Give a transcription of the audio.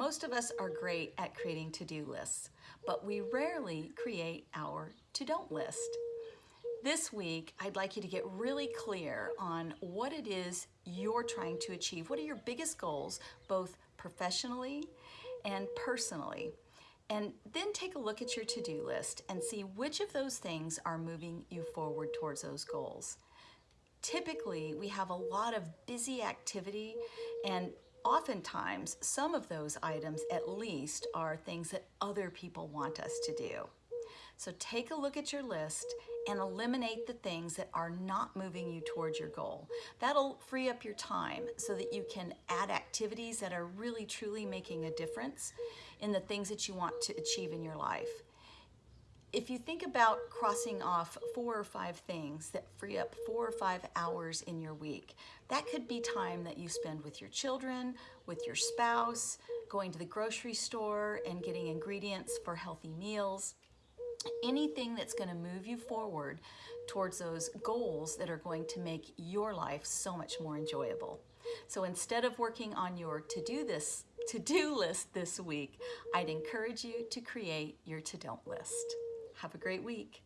Most of us are great at creating to-do lists, but we rarely create our to-don't list. This week, I'd like you to get really clear on what it is you're trying to achieve. What are your biggest goals, both professionally and personally? And then take a look at your to-do list and see which of those things are moving you forward towards those goals. Typically, we have a lot of busy activity and oftentimes some of those items at least are things that other people want us to do. So take a look at your list and eliminate the things that are not moving you towards your goal. That'll free up your time so that you can add activities that are really truly making a difference in the things that you want to achieve in your life. If you think about crossing off four or five things that free up four or five hours in your week, that could be time that you spend with your children, with your spouse, going to the grocery store and getting ingredients for healthy meals, anything that's going to move you forward towards those goals that are going to make your life so much more enjoyable. So instead of working on your to-do this to-do list this week, I'd encourage you to create your to-don't list. Have a great week.